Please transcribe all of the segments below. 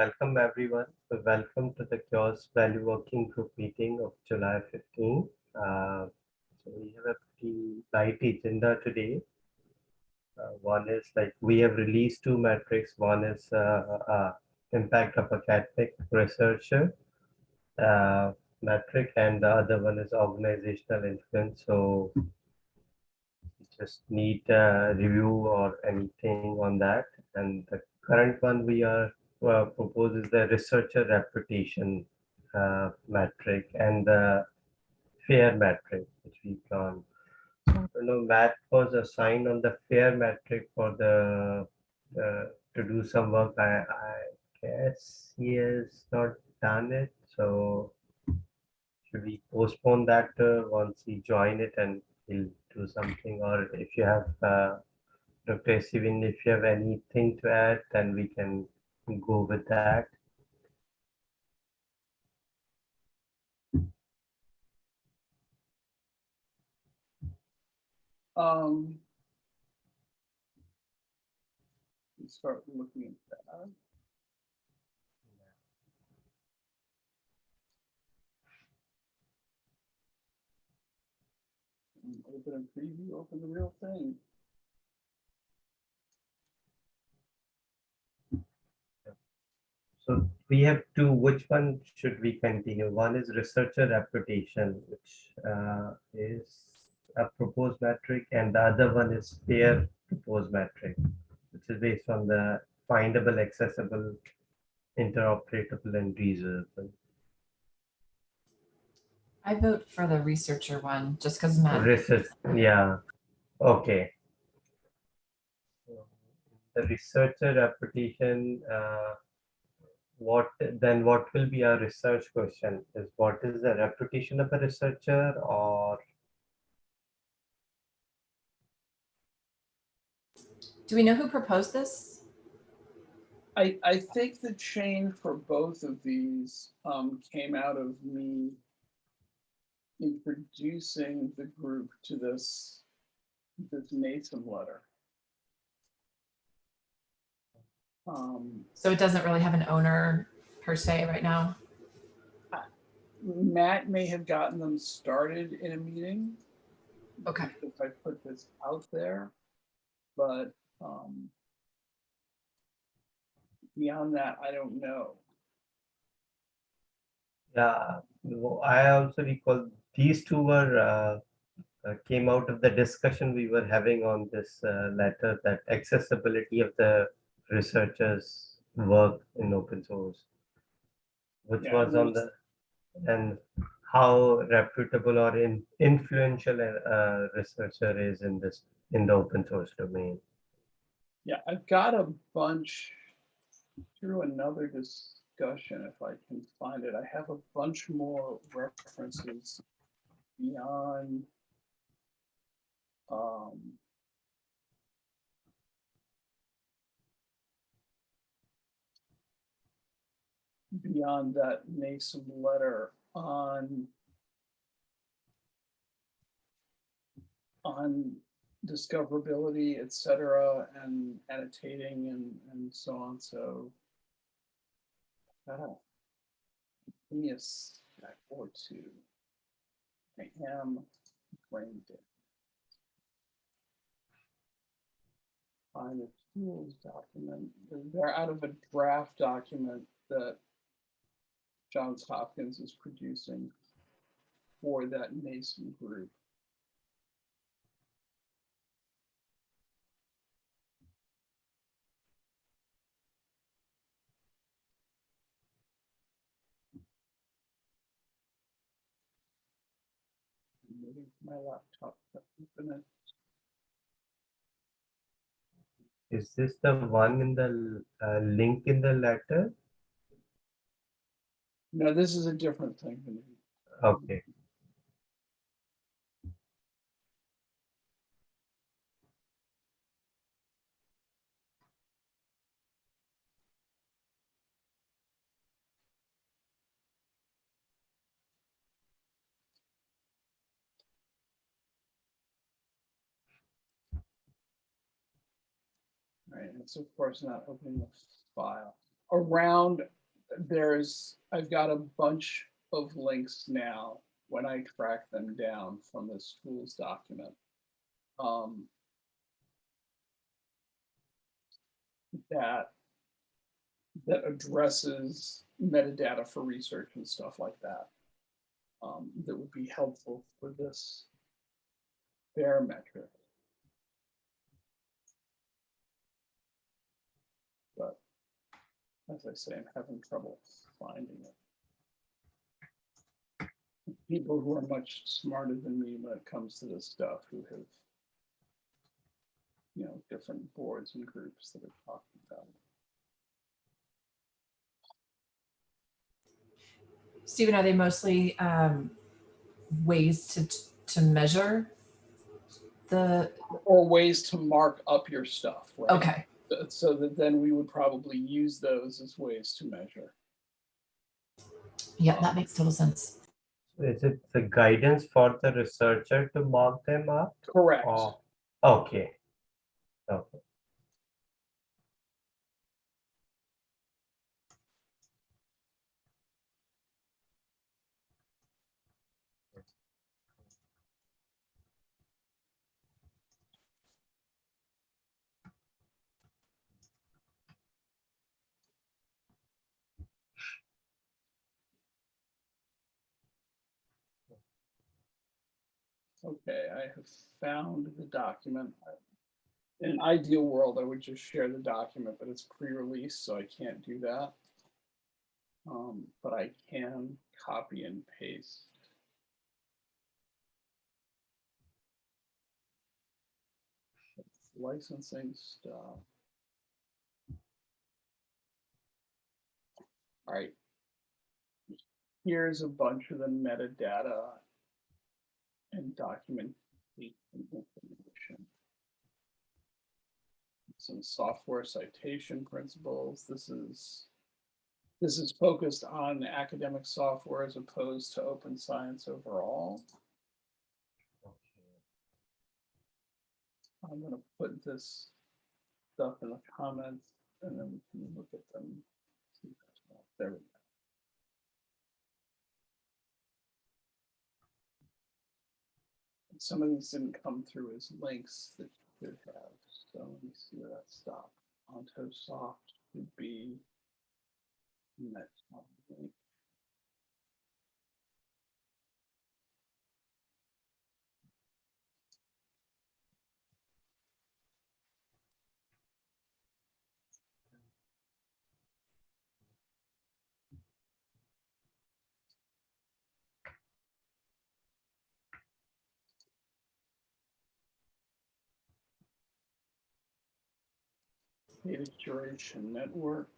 welcome everyone. Welcome to the CHAOSS Value Working Group meeting of July 15. Uh, so we have a pretty light agenda today. Uh, one is like we have released two metrics. One is uh, uh impact of academic researcher uh, metric, and the other one is organizational influence. So just need a review or anything on that. And the current one we are uh, proposes the researcher reputation uh, metric and the fair metric, which we can. You know, Matt was assigned on the fair metric for the uh, to do some work. I, I guess he has not done it. So should we postpone that uh, once he join it and he'll do something or if you have uh, Dr. Steven, if you have anything to add, then we can go with that. Um, start looking at that. Open a preview, open the real thing. So we have two, which one should we continue? One is researcher reputation, which uh, is a proposed metric, and the other one is fair proposed metric, which is based on the findable, accessible, interoperable, and reusable. I vote for the researcher one, just because Matt. Research, yeah, okay. The researcher reputation, uh, what then what will be our research question is what is the reputation of a researcher or Do we know who proposed this? I, I think the change for both of these um, came out of me introducing the group to this, this NASEM letter. Um, So it doesn't really have an owner per se right now. Matt may have gotten them started in a meeting. Okay. If I put this out there, but um, beyond that, I don't know. yeah no, i also recall these two were uh, uh, came out of the discussion we were having on this uh, letter that accessibility of the researchers work in open source which Yeah, was on the and how reputable or in, influential a uh, researcher is in this in the open source domain Yeah, I've got a bunch through another discussion, if I can find it. I have a bunch more references beyond um, beyond that NASEM letter on on discoverability, et cetera, and annotating and, and so on. So uh, give me a sec or two. I am brain dead. Find the tools document. They're out of a draft document that Johns Hopkins is producing for that NASEM group. My laptop to open it. is this the one in the uh, link in the letter No, this is a different thing. okay Right, it's of course not opening the file. around, there's, I've got a bunch of links now when I track them down from the school's document. Um, that that addresses metadata for research and stuff like that. Um, that would be helpful for this fair metric. But as I say, I'm having trouble finding it. People who are much smarter than me when it comes to this stuff who have you know, different boards and groups that are talking about it. Stephen, are they mostly um, ways to to measure the? Or ways to mark up your stuff, right? Okay, So that then we would probably use those as ways to measure. yeah, that makes total sense. Is it the guidance for the researcher to mark them up? Correct. or- Okay. Okay. Okay, I have found the document. In an ideal world, I would just share the document, but it's pre-release, so I can't do that. Um, but I can copy and paste. Licensing stuff. All right. Here's a bunch of the metadata and document the information. Some software citation principles. This is this is focused on academic software as opposed to open science overall. I'm gonna put this stuff in the comments and then we can look at them. There we go. Some of these didn't come through as links that you could have, so let me see where that stopped. Ontosoft would be. Next one, Data curation network.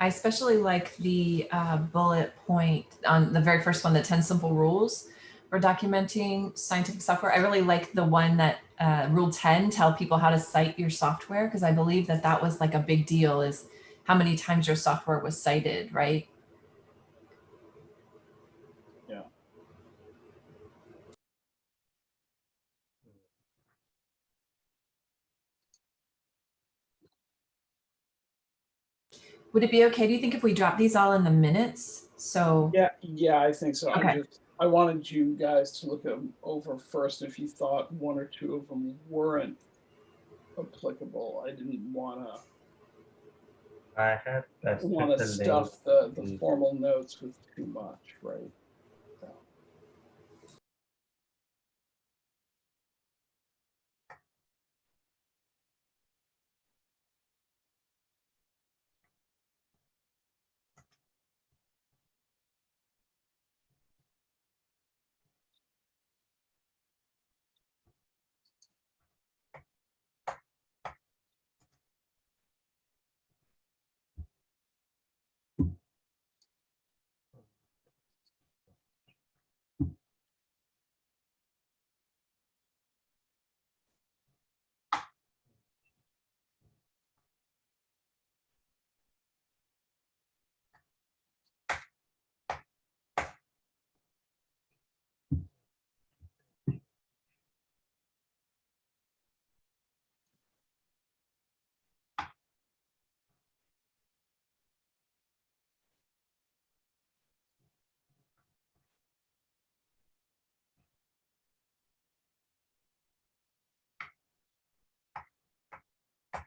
I especially like the uh, bullet point on the very first one, the 10 simple rules for documenting scientific software. I really like the one that uh, rule 10, tell people how to cite your software, because I believe that that was like a big deal is how many times your software was cited, right? Yeah. Would it be okay, do you think if we drop these all in the minutes? So, Yeah, yeah, I think so. I Okay. just, I wanted you guys to look them over first. If you thought one or two of them weren't applicable, I didn't wanna, I had tested wanna the stuff the, the formal notes with too much, right?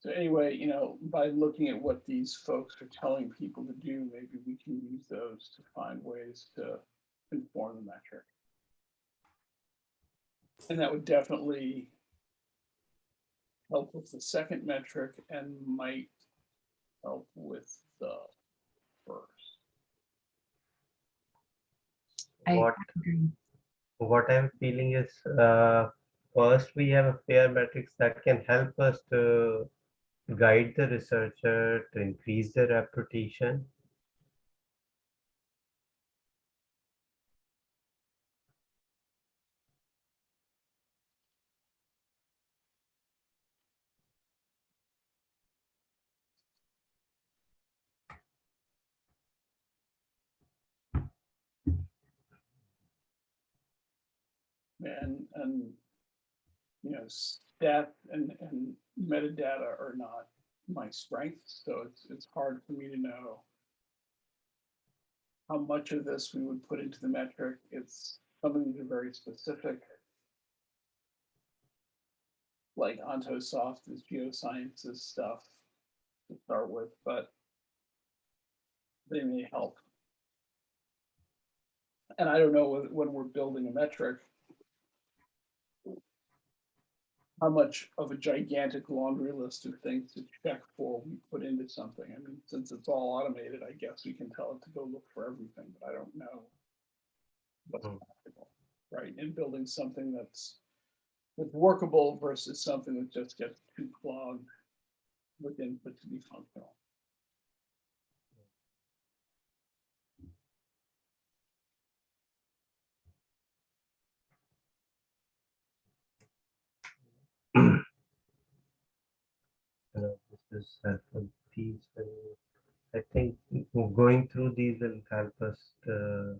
So anyway, you know, by looking at what these folks are telling people to do, maybe we can use those to find ways to inform the metric. And that would definitely help with the second metric and might help with the first. I What agree. what I'm feeling is uh, first we have a fair metrics that can help us to guide the researcher to increase their reputation. And, and, you know, stat and, and metadata are not my strengths, so it's, it's hard for me to know how much of this we would put into the metric. It's, some of these are very specific. Like Ontosoft is geosciences stuff to start with, but they may help. And I don't know when we're building a metric, how much of a gigantic laundry list of things to check for we put into something. I mean, since it's all automated, I guess we can tell it to go look for everything, but I don't know. What's Hmm. practical, right? In building something that's that's workable versus something that just gets too clogged with input to be functional. Know, this is helpful piece. and I think going through these will help us to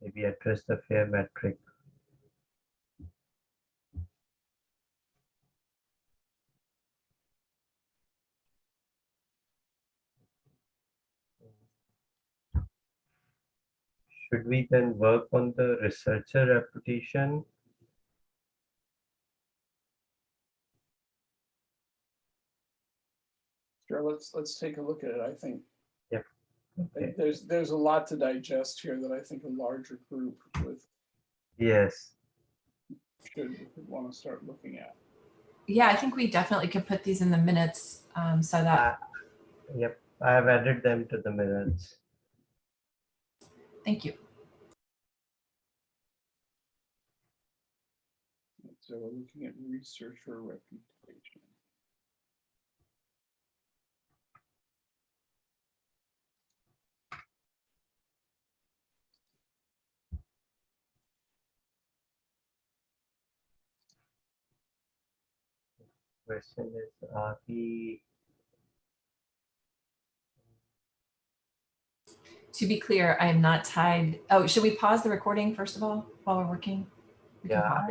maybe address the fair metric. Should we then work on the researcher reputation? Sure, let's, let's take a look at it. I think I Okay. there's, there's a lot to digest here that I think a larger group with Yes. should want to start looking at. Yeah, I think we definitely could put these in the minutes um, so that, Uh, Yep, I have added them to the minutes. thank you. So we're looking at researcher reputation. Question is, uh, are we, To be clear, I am not tied. Oh, should we pause the recording first of all while we're working? We Yeah.